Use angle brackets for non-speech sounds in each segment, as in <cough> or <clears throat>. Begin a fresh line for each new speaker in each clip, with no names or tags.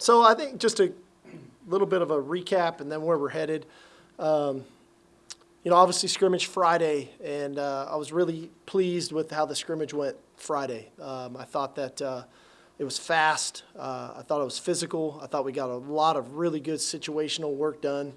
so I think just a little bit of a recap and then where we're headed. Um, you know, obviously scrimmage Friday, and uh, I was really pleased with how the scrimmage went Friday. Um, I thought that uh, it was fast. Uh, I thought it was physical. I thought we got a lot of really good situational work done.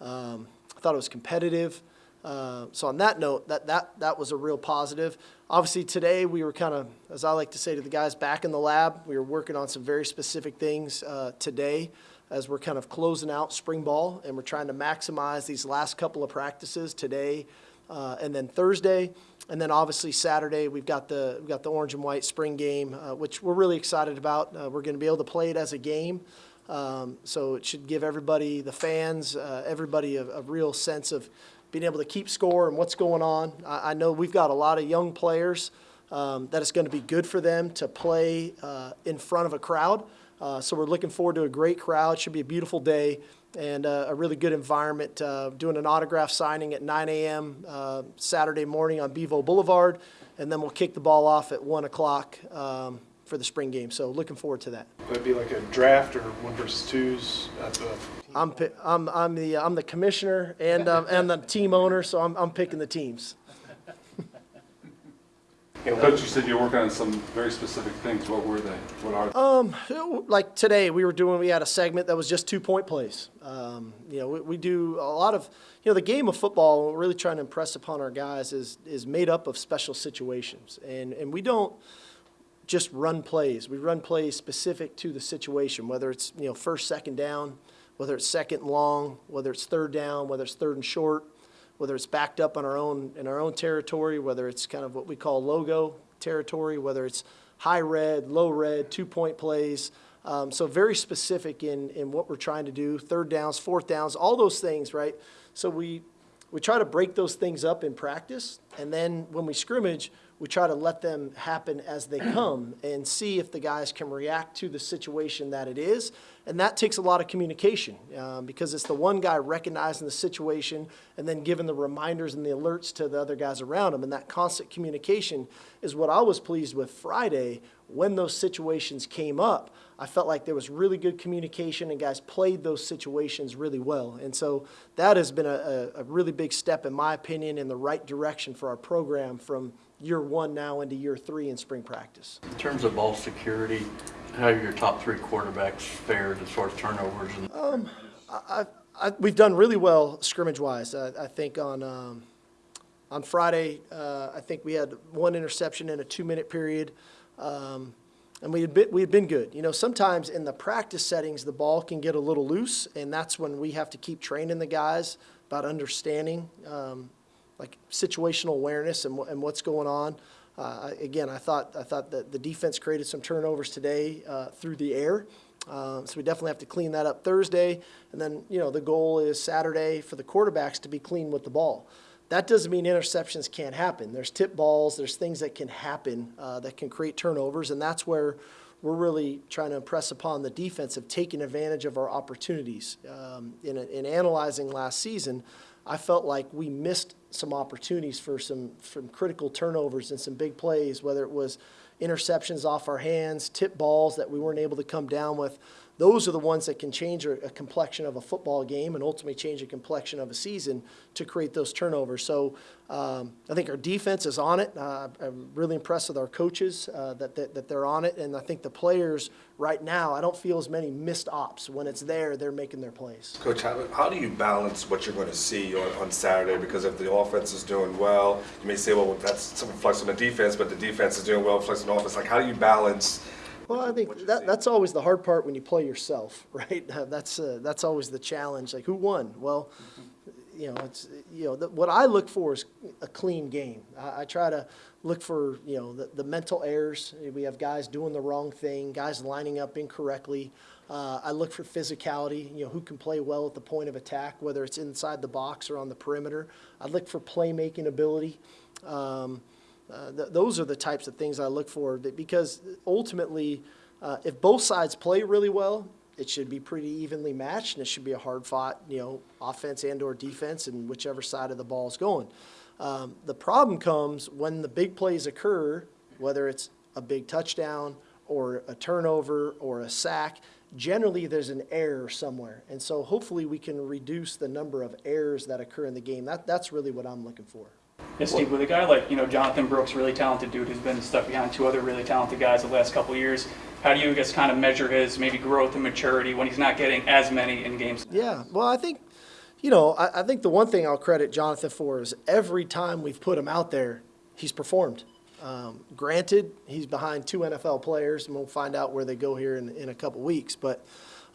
Um, I thought it was competitive. Uh, so on that note, that, that, that was a real positive. Obviously today we were kind of, as I like to say to the guys, back in the lab. We were working on some very specific things uh, today as we're kind of closing out spring ball and we're trying to maximize these last couple of practices today uh, and then Thursday. And then obviously Saturday we've got the we've got the orange and white spring game, uh, which we're really excited about. Uh, we're going to be able to play it as a game, um, so it should give everybody, the fans, everybody a, a, real sense of being able to keep score and what's going on. I, I know we've got a lot of young players um, that it's going to be good for them to play uh, in front of a crowd. Uh, so we're looking forward to a great crowd. Should be a beautiful day and uh, a really good environment. Uh, doing an autograph signing at 9 a.m. Uh, Saturday morning on Bevo Boulevard, and then we'll kick the ball off at 1 o'clock um, for the spring game. So looking forward to that.
It be like a draft or one versus twos at the?
I'm, I'm, I'm, the, I'm the commissioner and, um, and the team owner, so I'm, I'm picking the teams.
Coach, you said you're working on some very specific things. What were they? What are they?
Um, like today, we were doing, we had a segment that was just two point plays. Um, you know, we, we, do a lot of, you know, the game of football, we're really trying to impress upon our guys is, is made up of special situations. And, and we don't just run plays. We run plays specific to the situation, whether it's, you know, first, second down, whether it's second and long, whether it's third down, whether it's third and short whether it's backed up on our own in our own territory, whether it's kind of what we call logo territory, whether it's high red, low red, two point plays. Um, so very specific in, in what we're trying to do, third downs, fourth downs, all those things, right? So we, we try to break those things up in practice, and then when we scrimmage, we try to let them happen as they <clears throat> come and see if the guys can react to the situation that it is. And that takes a lot of communication um, because it's the one guy recognizing the situation and then giving the reminders and the alerts to the other guys around him. And that constant communication is what I was pleased with Friday when those situations came up. I felt like there was really good communication and guys played those situations really well. And so that has been a, a really big step, in my opinion, in the right direction for our program from year one now into year three in spring practice.
In terms of ball security, how have your top three quarterbacks fared as far as turnovers? And
um, I, I, we've done really well scrimmage-wise. I, I, think on um, on Friday, uh, I think we had one interception in a two-minute period, um, and we had been, we had been good. You know, sometimes in the practice settings, the ball can get a little loose, and that's when we have to keep training the guys about understanding um, like situational awareness and, and what's going on. Uh, again, I thought I thought that the defense created some turnovers today uh, through the air, uh, so we definitely have to clean that up Thursday. And then you know the goal is Saturday for the quarterbacks to be clean with the ball. That doesn't mean interceptions can't happen. There's tip balls. There's things that can happen uh, that can create turnovers, and that's where we're really trying to impress upon the defense of taking advantage of our opportunities. Um, in, in analyzing last season, I felt like we missed some opportunities for some, some critical turnovers and some big plays, whether it was interceptions off our hands, tip balls that we weren't able to come down with those are the ones that can change a, complexion of a football game and ultimately change a complexion of a season to create those turnovers. So um, I think our defense is on it. Uh, I'm really impressed with our coaches uh, that, that, that, they're on it. And I think the players right now, I don't feel as many missed ops. When it's there, they're making their plays.
Coach, how, how do you balance what you're going to see on, on Saturday? Because if the offense is doing well, you may say, well, that's some flex on the defense, but the defense is doing well, flex on offense. Like, how do you balance –
well, I think that, that's always the hard part when you play yourself, <laughs> right? Uh, that's uh, that's always the challenge. Like, who won? Well, you know, it's you know the, what I look for is a clean game. I, I try to look for you know the, the, mental errors. We have guys doing the wrong thing, guys lining up incorrectly. Uh, I look for physicality. You know, who can play well at the point of attack, whether it's inside the box or on the perimeter. I look for playmaking ability. Um, uh, th those are the types of things I look for because ultimately, uh, if both sides play really well, it should be pretty evenly matched and it should be a hard fought, you know, offense and or defense and whichever side of the ball is going. Um, the problem comes when the big plays occur, whether it's a big touchdown or a turnover or a sack, generally there's an error somewhere. And so hopefully we can reduce the number of errors that occur in the game. That, that's really what I'm looking for.
Steve, with a guy like, you know, Jonathon Brooks, really talented dude who's been stuck behind two other really talented guys the last couple years, how do you, guess, kind of measure his maybe growth and maturity when he's not getting as many in games?
Yeah, well, I think, you know, I, I think the one thing I'll credit Jonathon for is every time we've put him out there, he's performed. Um, granted, he's behind two NFL players, and we'll find out where they go here in, in a couple weeks. But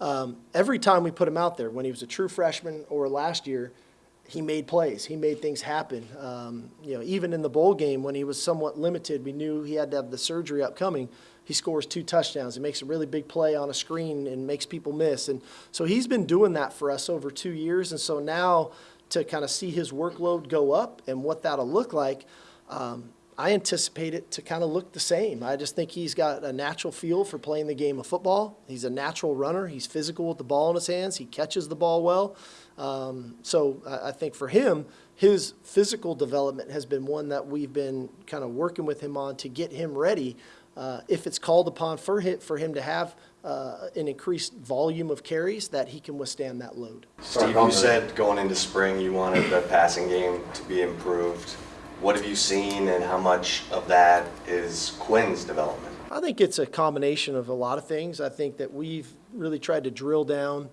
um, every time we put him out there, when he was a true freshman or last year, he made plays. He made things happen. Um, you know, even in the bowl game when he was somewhat limited, we knew he had to have the surgery upcoming. He scores two touchdowns. He makes a really big play on a screen and makes people miss. And so he's been doing that for us over two years. And so now to kind of see his workload go up and what that'll look like, um, I anticipate it to kind of look the same. I just think he's got a natural feel for playing the game of football. He's a natural runner. He's physical with the ball in his hands. He catches the ball well. Um, so I, I think for him, his physical development has been one that we've been kind of working with him on to get him ready. Uh, if it's called upon for him, for him to have uh, an increased volume of carries, that he can withstand that load.
Steve, you said going into spring you wanted the passing game to be improved. What have you seen and how much of that is Quinn's development?
I think it's a combination of a lot of things. I think that we've really tried to drill down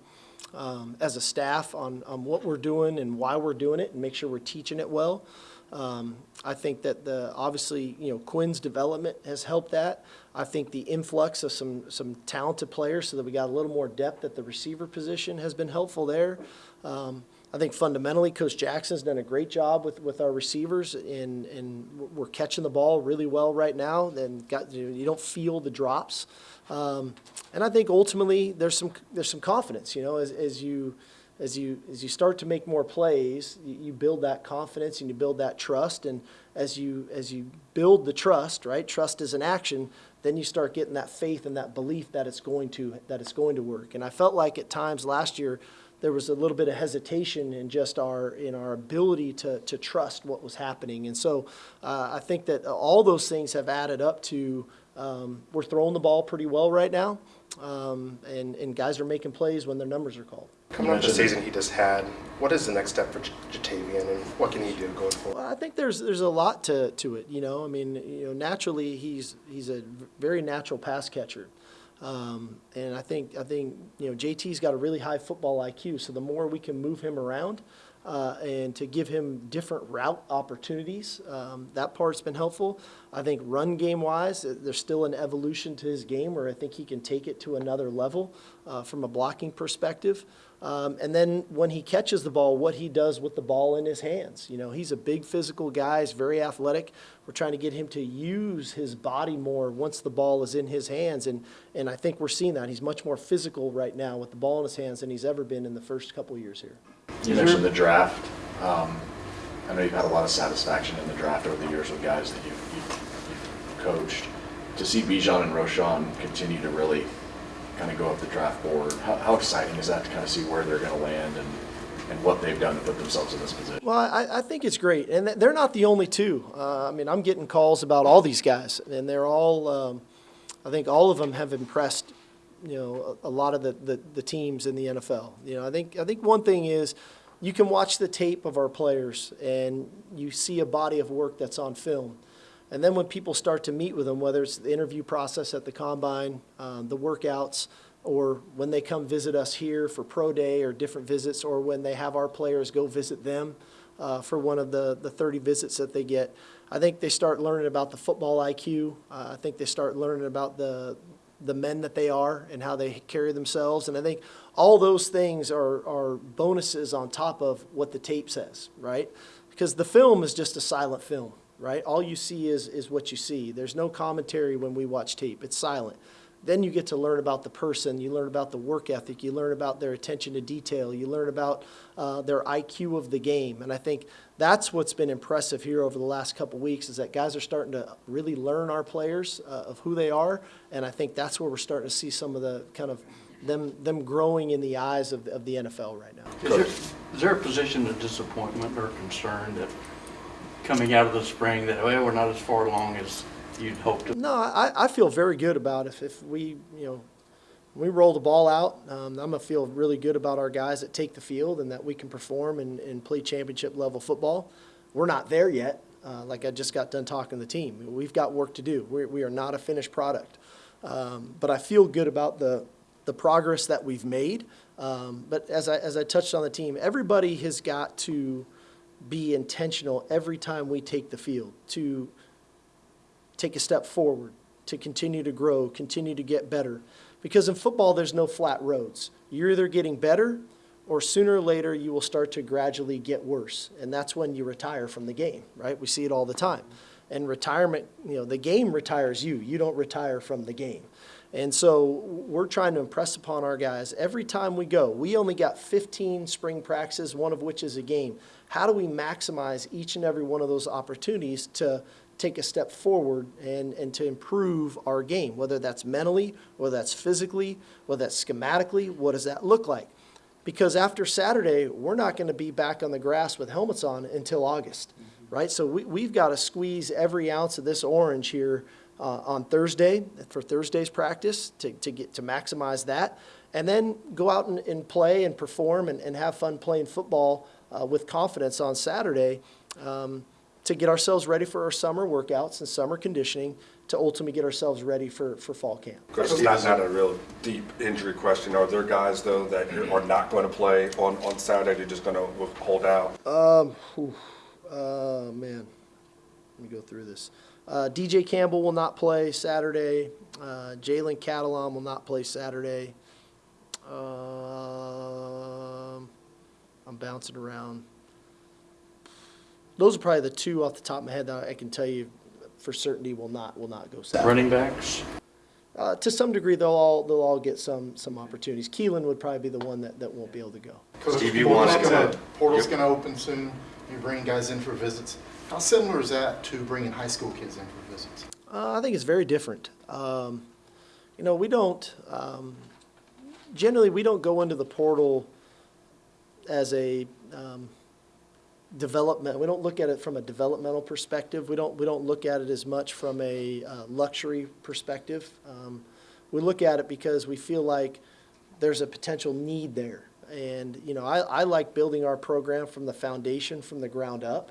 um, as a staff on, on what we're doing and why we're doing it and make sure we're teaching it well. Um, I think that the, obviously, you know, Quinn's development has helped that. I think the influx of some, some talented players so that we got a little more depth at the receiver position has been helpful there. Um, I think fundamentally, Coach Jackson's done a great job with, with our receivers, and, and we're catching the ball really well right now. And got you, don't feel the drops, um, and I think ultimately there's some there's some confidence. You know, as, as you as you as you start to make more plays, you, you build that confidence and you build that trust. And as you as you build the trust, right? Trust is an action. Then you start getting that faith and that belief that it's going to that it's going to work. And I felt like at times last year there was a little bit of hesitation in just our in our ability to to trust what was happening. And so uh, I think that all those things have added up to um, we're throwing the ball pretty well right now, um, and and guys are making plays when their numbers are called.
Coming up the season he just had, what is the next step for Ja'Tavion and what can he do going forward?
Well, I think there's there's a lot to, to it. You know, I mean, you know, naturally he's he's a very natural pass catcher, um, and I think I think you know JT's got a really high football IQ. So the more we can move him around. Uh, and to give him different route opportunities, um, that part's been helpful. I think run game wise, uh, there's still an evolution to his game where I think he can take it to another level uh, from a blocking perspective. Um, and then when he catches the ball, what he does with the ball in his hands. You know, he's a big physical guy, he's very athletic. We're trying to get him to use his body more once the ball is in his hands. And, and I think we're seeing that. He's much more physical right now with the ball in his hands than he's ever been in the first couple years here.
You mentioned the draft. Um, I know you've had a lot of satisfaction in the draft over the years with guys that you've, you've, you've coached. To see Bijan and Roschon continue to really kind of go up the draft board, how, how exciting is that to kind of see where they're going to land and, and what they've done to put themselves in this position?
Well, I, I think it's great, and they're not the only two. Uh, I mean, I'm getting calls about all these guys, and they're all. Um, I think all of them have impressed, you know, a, a lot of the, the, the teams in the NFL. You know, I think I think one thing is, you can watch the tape of our players, and you see a body of work that's on film. And then when people start to meet with them, whether it's the interview process at the combine, um, the workouts, or when they come visit us here for pro day or different visits, or when they have our players go visit them uh, for one of the, the 30 visits that they get, I think they start learning about the football IQ. Uh, I think they start learning about the, the men that they are and how they carry themselves. And I think all those things are, are bonuses on top of what the tape says, right? Because the film is just a silent film right? All you see is, is what you see. There's no commentary when we watch tape, it's silent. Then you get to learn about the person, you learn about the work ethic, you learn about their attention to detail, you learn about uh, their IQ of the game. And I think that's what's been impressive here over the last couple weeks is that guys are starting to really learn our players uh, of who they are. And I think that's where we're starting to see some of the kind of them, them growing in the eyes of, of the NFL right now.
Is there, is there a position of disappointment or concern that coming out of the spring that, well, we're not as far along as you'd hoped to?
No, I, I feel very good about if, if we, you know, we roll the ball out, um, I'm gonna feel really good about our guys that take the field and that we can perform and, and play championship level football. We're not there yet. Uh, like I just got done talking to the team, we've got work to do. We're, we are not a finished product, um, but I feel good about the the progress that we've made. Um, but as I as I touched on the team, everybody has got to be intentional every time we take the field to take a step forward, to continue to grow, continue to get better. Because in football, there's no flat roads. You're either getting better or sooner or later you will start to gradually get worse. And that's when you retire from the game, right? We see it all the time. And retirement, you know, the game retires you. You don't retire from the game. And so we're trying to impress upon our guys every time we go. We only got 15 spring practices, one of which is a game. How do we maximize each and every one of those opportunities to take a step forward and, and to improve our game, whether that's mentally, whether that's physically, whether that's schematically, what does that look like? Because after Saturday, we're not going to be back on the grass with helmets on until August, mm-hmm. right? So we, we've got to squeeze every ounce of this orange here uh, on Thursday for Thursday's practice to, to get to maximize that, and then go out and, and play and perform and, and have fun playing football uh, with confidence on Saturday um, to get ourselves ready for our summer workouts and summer conditioning to ultimately get ourselves ready for, for fall camp.
It's not, not a real deep injury question. Are there guys, though, that are not going to play on, on Saturday, they're just going to hold out?
Um, whew, uh, man, let me go through this. Uh, DJ Campbell will not play Saturday. Uh, Jalen Catalon will not play Saturday. Um, I'm bouncing around. Those are probably the two off the top of my head that I can tell you for certainty will not will not go Saturday.
Running backs?
Uh, to some degree, they'll all they'll all get some some opportunities. Keilan would probably be the one that, that won't be able to go.
Coach,
Steve, you
portal's
wanted
gonna- Portal's
Yep.
gonna open soon, you're bringing guys in for visits. How similar is that to bringing high school kids in for visits?
Uh, I think it's very different. Um, you know, we don't, um, generally, we don't go into the portal as a um, development, we don't look at it from a developmental perspective. We don't, we don't look at it as much from a uh, luxury perspective. Um, we look at it because we feel like there's a potential need there. And, you know, I, I like building our program from the foundation, from the ground up.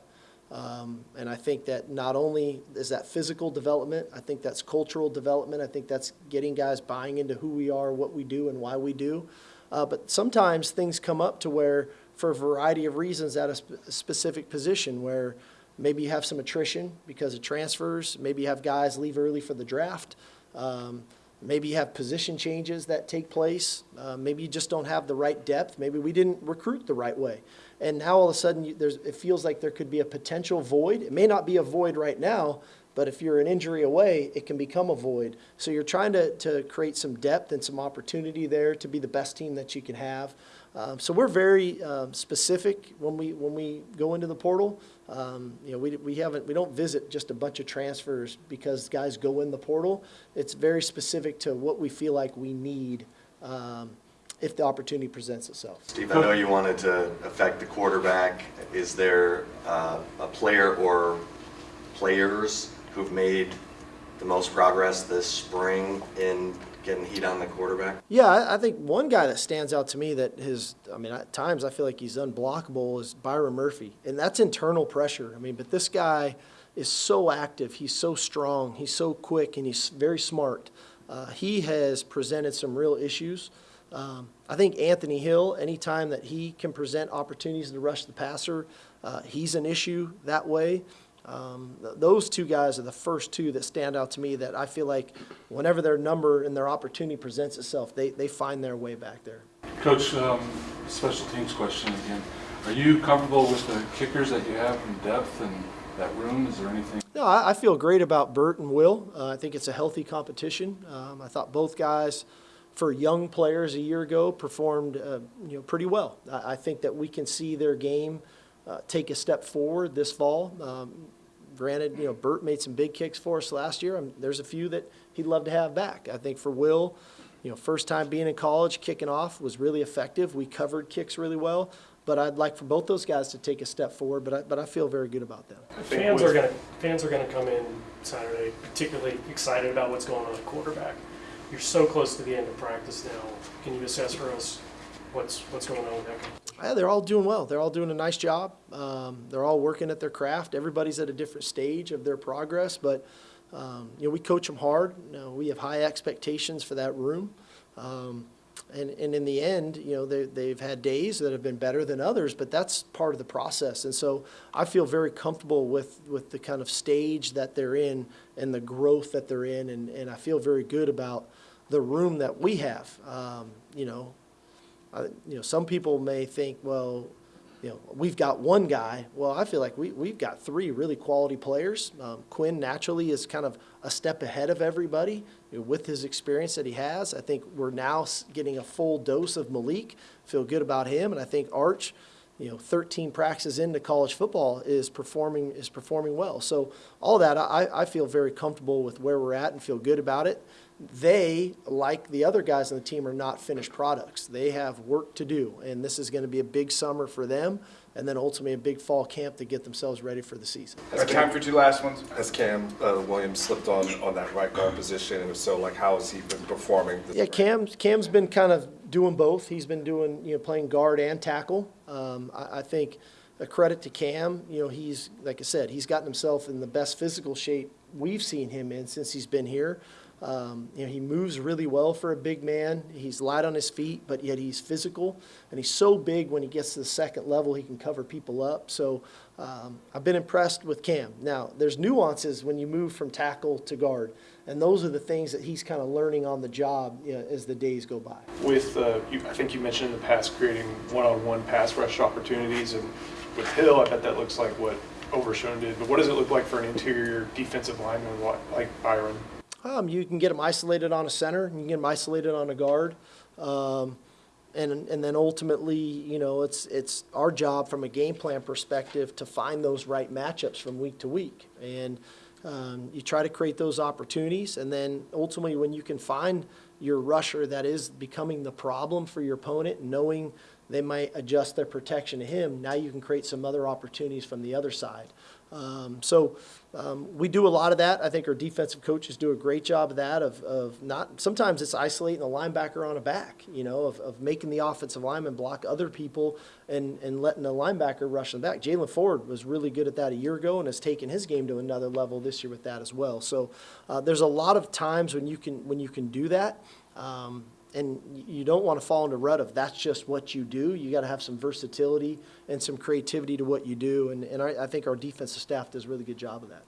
Um, and I think that not only is that physical development, I think that's cultural development. I think that's getting guys buying into who we are, what we do, and why we do. Uh, but sometimes things come up to where, for a variety of reasons, at a, sp- specific position, where maybe you have some attrition because of transfers, maybe you have guys leave early for the draft. Um, Maybe you have position changes that take place. Uh, maybe you just don't have the right depth. Maybe we didn't recruit the right way. And now all of a sudden, you, there's, it feels like there could be a potential void. It may not be a void right now, but if you're an injury away, it can become a void. So you're trying to, to create some depth and some opportunity there to be the best team that you can have. Um, so we're very um, specific when we when we go into the portal. Um, you know, we, we haven't we don't visit just a bunch of transfers because guys go in the portal. It's very specific to what we feel like we need um, if the opportunity presents itself.
Steve, I know you wanted to affect the quarterback. Is there uh, a player or players who've made the most progress this spring in getting heat on the quarterback?
Yeah, I, I think one guy that stands out to me that his, I mean, at times I feel like he's unblockable is Byron Murphy. And that's internal pressure. I mean, but this guy is so active. He's so strong. He's so quick and he's very smart. Uh, he has presented some real issues. Um, I think Anthony Hill, anytime that he can present opportunities to rush the passer, uh, he's an issue that way. Um, th- those two guys are the first two that stand out to me that I feel like whenever their number and their opportunity presents itself, they, they find their way back there.
Coach, um, special teams question again. Are you comfortable with the kickers that you have in depth and that room? Is there anything?
No, I, I feel great about Bert and Will. Uh, I think it's a healthy competition. Um, I thought both guys, for young players a year ago, performed uh, you know pretty well. I, I think that we can see their game uh, take a step forward this fall. Um, granted, you know Bert made some big kicks for us last year. Um there's a few that he'd love to have back. I think for Will, you know, first time being in college, kicking off was really effective. We covered kicks really well. But I'd like for both those guys to take a step forward. But I, but I feel very good about them.
I
Fans are gonna fans are gonna come in Saturday particularly excited about what's going on at quarterback. You're so close to the end of practice now. Can you assess for us what's, what's going on with that?
Yeah, they're all doing well. They're all doing a nice job. Um, they're all working at their craft. Everybody's at a different stage of their progress, but um, you know we coach them hard. You know, we have high expectations for that room, um, and and in the end, you know they they've had days that have been better than others, but that's part of the process. And so I feel very comfortable with with the kind of stage that they're in and the growth that they're in, and and I feel very good about the room that we have. Um, you know, uh, you know, some people may think, well, you know, we've got one guy. Well, I feel like we, we've got three really quality players. Um, Quinn naturally is kind of a step ahead of everybody you know, with his experience that he has. I think we're now getting a full dose of Maalik. Feel good about him, and I think Arch, you know, 13 practices into college football is performing is performing well. So all that, I, I feel very comfortable with where we're at and feel good about it they, like the other guys on the team, are not finished products. They have work to do, and this is going to be a big summer for them, and then ultimately a big fall camp to get themselves ready for the season.
Got time for two last ones?
Has Cam uh, Williams slipped on, on that right guard position, and if so, like, how has he been performing? this
Yeah. Cam, Cam's been kind of doing both. He's been doing, you know, playing guard and tackle. Um, I, I think a credit to Cam, you know, he's, like I said, he's gotten himself in the best physical shape we've seen him in since he's been here. Um, you know, he moves really well for a big man. He's light on his feet, but yet he's physical, and he's so big when he gets to the second level, he can cover people up. So um, I've been impressed with Cam. Now, there's nuances when you move from tackle to guard, and those are the things that he's kind of learning on the job you know, as the days go by.
With, uh, you, I think you mentioned in the past creating one-on-one pass rush opportunities, and with Hill, I bet that looks like what Overshown did, but what does it look like for an interior defensive lineman like Byron?
Um, you can get them isolated on a center, you can get them isolated on a guard. Um, and, and then ultimately, you know, it's, it's our job from a game plan perspective to find those right matchups from week to week. And um, you try to create those opportunities, and then ultimately, when you can find your rusher that is becoming the problem for your opponent, knowing they might adjust their protection to him, now you can create some other opportunities from the other side. Um, so um, we do a lot of that. I think our defensive coaches do a great job of that. Of, of not sometimes it's isolating the linebacker on a back, you know, of, of making the offensive lineman block other people and, and letting the linebacker rush them back. Jaylan Ford was really good at that a year ago and has taken his game to another level this year with that as well. So uh, there's a lot of times when you can when you can do that. Um, and you don't want to fall into rut of that's just what you do. You got to have some versatility and some creativity to what you do. And, and I, I think our defensive staff does a really good job of that.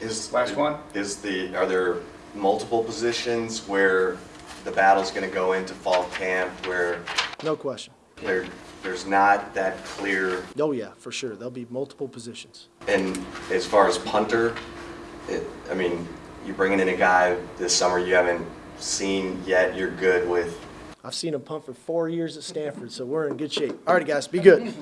Is
Last one?
Is the are there multiple positions where the battle's going to go into fall camp where
No question.
there there's not that clear
Oh, yeah, for sure. There'll be multiple positions.
and as far as punter, it, I mean, you're bringing in a guy this summer you haven't seen yet. You're good with
I've seen him punt for four years at Stanford, so we're in good shape. All right, guys, be good.